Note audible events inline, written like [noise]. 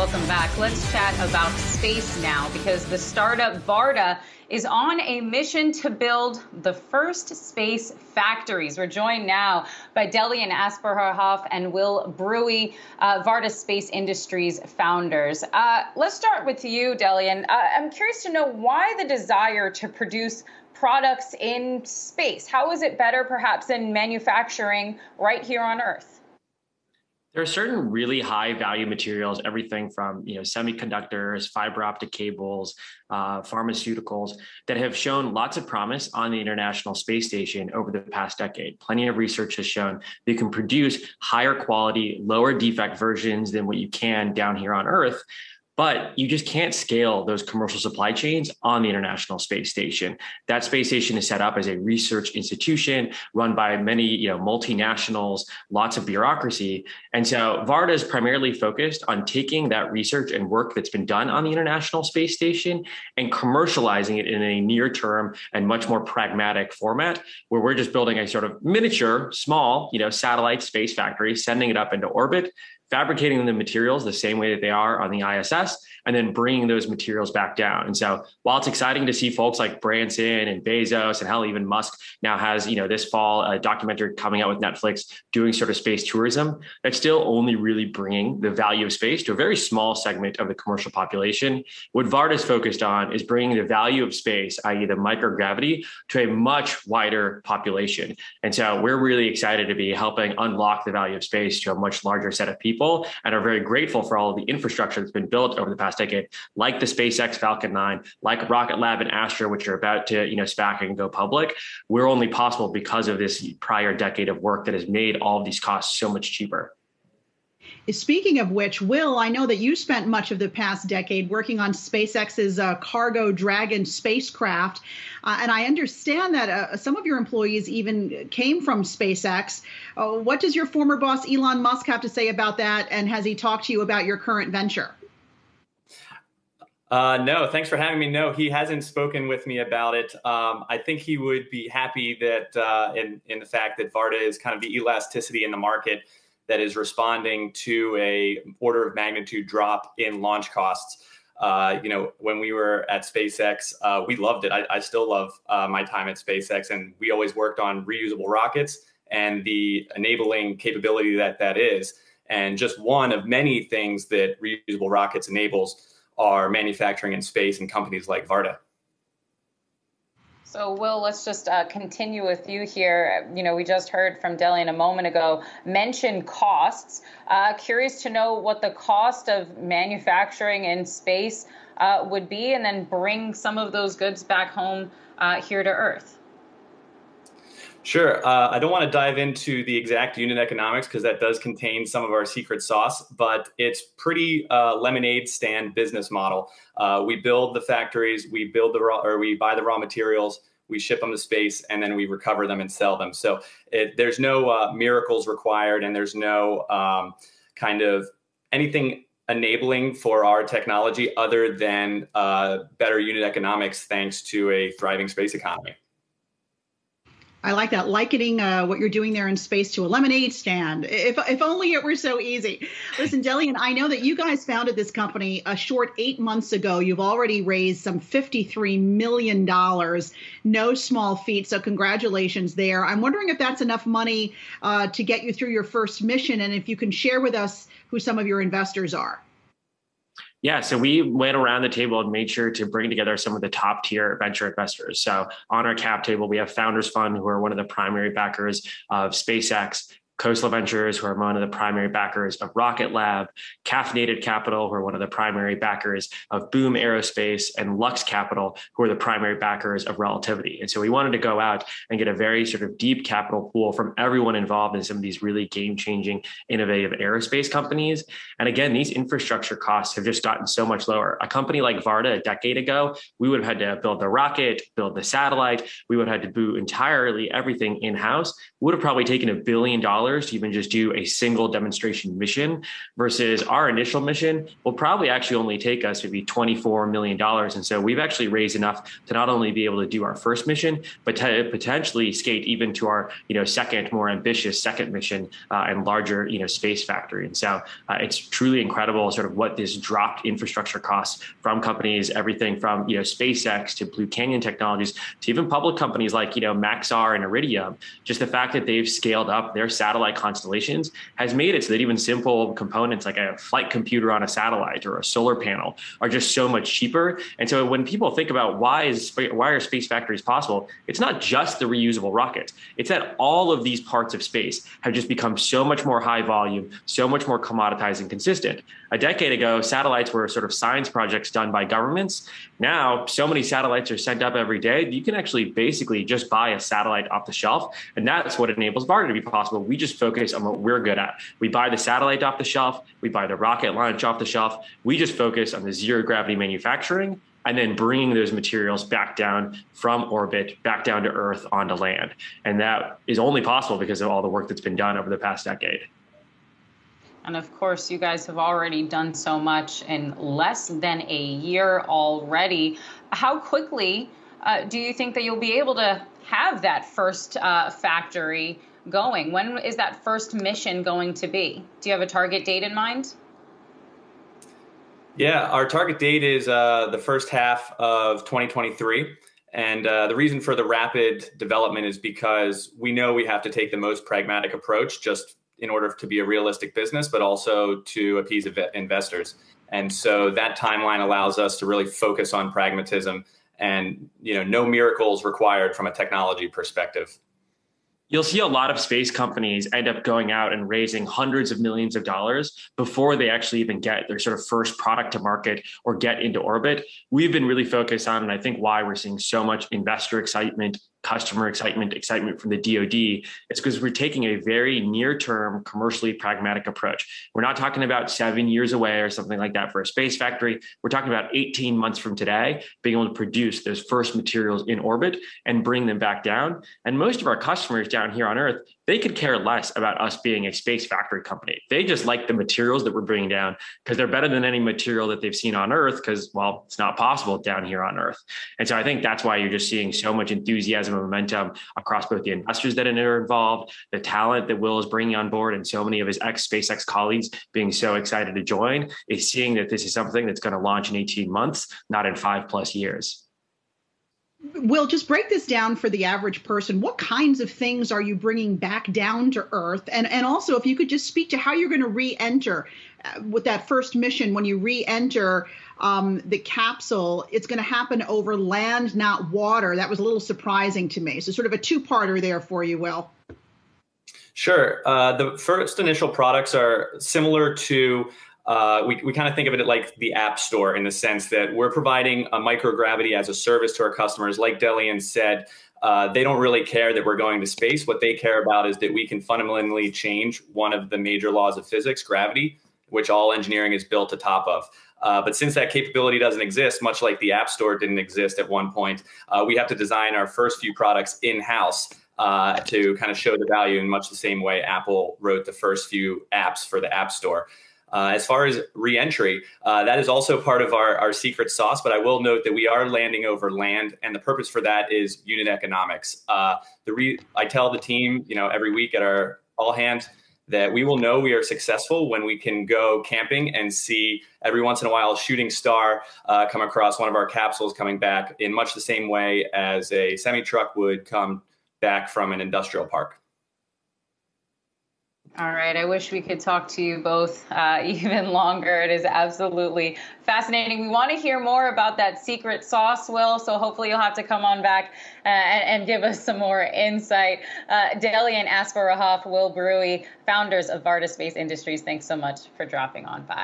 Welcome back. Let's chat about space now because the startup Varda is on a mission to build the first space factories. We're joined now by Delian Asparuhov and Will Bruey, uh, Varda Space Industries founders. Uh, let's start with you, Delian. Uh, I'm curious to know why the desire to produce products in space. How is it better, perhaps, than manufacturing right here on Earth? There are certain really high value materials, everything from you know semiconductors, fiber optic cables, uh, pharmaceuticals, that have shown lots of promise on the International Space Station over the past decade. Plenty of research has shown they can produce higher quality, lower defect versions than what you can down here on Earth but you just can't scale those commercial supply chains on the International Space Station. That space station is set up as a research institution run by many you know, multinationals, lots of bureaucracy. And so Varda is primarily focused on taking that research and work that's been done on the International Space Station and commercializing it in a near term and much more pragmatic format where we're just building a sort of miniature, small, you know, satellite space factory, sending it up into orbit, fabricating the materials the same way that they are on the ISS, and then bringing those materials back down. And so while it's exciting to see folks like Branson and Bezos and hell, even Musk now has, you know, this fall a documentary coming out with Netflix doing sort of space tourism, that's still only really bringing the value of space to a very small segment of the commercial population. What Varda is focused on is bringing the value of space, i.e. the microgravity, to a much wider population. And so we're really excited to be helping unlock the value of space to a much larger set of people and are very grateful for all of the infrastructure that's been built over the past decade, like the SpaceX Falcon 9, like Rocket Lab and Astra, which are about to, you know, SPAC and go public, we're only possible because of this prior decade of work that has made all of these costs so much cheaper. Speaking of which, Will, I know that you spent much of the past decade working on SpaceX's uh, Cargo Dragon spacecraft. Uh, and I understand that uh, some of your employees even came from SpaceX. Uh, what does your former boss, Elon Musk, have to say about that? And has he talked to you about your current venture? Uh, no, thanks for having me. No, he hasn't spoken with me about it. Um, I think he would be happy that uh, in in the fact that Varda is kind of the elasticity in the market that is responding to a order of magnitude drop in launch costs. Uh, you know, when we were at SpaceX, uh, we loved it. I, I still love uh, my time at SpaceX, and we always worked on reusable rockets and the enabling capability that that is. And just one of many things that reusable rockets enables are manufacturing in space and companies like Varda. So, Will, let's just uh, continue with you here. You know, we just heard from Delian a moment ago mention costs. Uh, curious to know what the cost of manufacturing in space uh, would be, and then bring some of those goods back home uh, here to Earth. Sure. Uh, I don't want to dive into the exact unit economics because that does contain some of our secret sauce, but it's pretty uh, lemonade stand business model. Uh, we build the factories, we build the raw, or we buy the raw materials, we ship them to space, and then we recover them and sell them. So it, there's no uh, miracles required, and there's no um, kind of anything enabling for our technology other than uh, better unit economics thanks to a thriving space economy. I like that, likening uh, what you're doing there in space to a lemonade stand. If, if only it were so easy. Listen, Delian, I know that you guys founded this company a short eight months ago. You've already raised some $53 million. No small feat. So, congratulations there. I'm wondering if that's enough money uh, to get you through your first mission and if you can share with us who some of your investors are. Yeah, so we went around the table and made sure to bring together some of the top tier venture investors. So on our cap table, we have Founders Fund, who are one of the primary backers of SpaceX, Khosla Ventures, who are one of the primary backers of Rocket Lab, Caffeinated Capital, who are one of the primary backers of Boom Aerospace, and Lux Capital, who are the primary backers of Relativity. And so we wanted to go out and get a very sort of deep capital pool from everyone involved in some of these really game changing, innovative aerospace companies. And again, these infrastructure costs have just gotten so much lower. A company like Varda a decade ago, we would have had to build the rocket, build the satellite, we would have had to do entirely everything in house, would have probably taken a billion dollars to even just do a single demonstration mission versus our initial mission will probably actually only take us maybe $24 million. And so we've actually raised enough to not only be able to do our first mission, but to potentially skate even to our, you know, second, more ambitious second mission uh, and larger, you know, space factory. And so uh, it's truly incredible sort of what this dropped infrastructure costs from companies, everything from, you know, SpaceX to Blue Canyon Technologies to even public companies like, you know, Maxar and Iridium. Just the fact that they've scaled up their satellite constellations has made it so that even simple components like a flight computer on a satellite or a solar panel are just so much cheaper. And so when people think about why is why are space factories possible, it's not just the reusable rockets. It's that all of these parts of space have just become so much more high volume, so much more commoditized and consistent. A decade ago, satellites were sort of science projects done by governments. Now, so many satellites are sent up every day, you can actually basically just buy a satellite off the shelf. And that's what enables Varda to be possible. We just focus on what we're good at. We buy the satellite off the shelf, we buy the rocket launch off the shelf. We just focus on the zero gravity manufacturing and then bringing those materials back down from orbit, back down to Earth onto land. And that is only possible because of all the work that's been done over the past decade. And of course, you guys have already done so much in less than a year already. How quickly uh, do you think that you'll be able to have that first uh, factory going? When is that first mission going to be? Do you have a target date in mind? Yeah, our target date is uh, the first half of 2023. And uh, the reason for the rapid development is because we know we have to take the most pragmatic approach just in order to be a realistic business, but also to appease investors. And so that timeline allows us to really focus on pragmatism and you know no miracles required from a technology perspective you'll see a lot of space companies end up going out and raising hundreds of millions of dollars before they actually even get their sort of first product to market or get into orbit. We've been really focused on, and I think why we're seeing so much investor excitement customer excitement, excitement from the DoD, it's because we're taking a very near-term, commercially pragmatic approach. We're not talking about seven years away or something like that for a space factory. We're talking about 18 months from today, being able to produce those first materials in orbit and bring them back down. And most of our customers down here on Earth, they could care less about us being a space factory company. They just like the materials that we're bringing down because they're better than any material that they've seen on Earth because, well, it's not possible down here on Earth. And so I think that's why you're just seeing so much enthusiasm momentum across both the investors that are involved, the talent that Will is bringing on board, and so many of his ex SpaceX colleagues being so excited to join is seeing that this is something that's going to launch in 18 months, not in five plus years. Will, just break this down for the average person. What kinds of things are you bringing back down to Earth? And, and also, if you could just speak to how you're going to re enter uh, with that first mission when you re enter um, the capsule, it's going to happen over land, not water. That was a little surprising to me. So, sort of a two parter there for you, Will. Sure. Uh, the first initial products are similar to uh, we, we kind of think of it like the app store in the sense that we're providing a microgravity as a service to our customers. Like Delian said, uh, they don't really care that we're going to space. What they care about is that we can fundamentally change one of the major laws of physics, gravity, which all engineering is built atop of. Uh, but since that capability doesn't exist, much like the App Store didn't exist at one point, uh, we have to design our first few products in house uh, to kind of show the value in much the same way Apple wrote the first few apps for the App Store. Uh, as far as reentry, uh, that is also part of our, our secret sauce. But I will note that we are landing over land, and the purpose for that is unit economics. Uh, the re- I tell the team, you know, every week at our all hands that we will know we are successful when we can go camping and see every once in a while a shooting star uh, come across one of our capsules coming back in much the same way as a semi truck would come back from an industrial park. All right. I wish we could talk to you both uh, [laughs] even longer. It is absolutely fascinating. We want to hear more about that secret sauce, Will. So hopefully you'll have to come on back uh, and, and, give us some more insight. Uh, Delian Asparuhov, Will Bruey, founders of Varda Space Industries, thanks so much for dropping on by.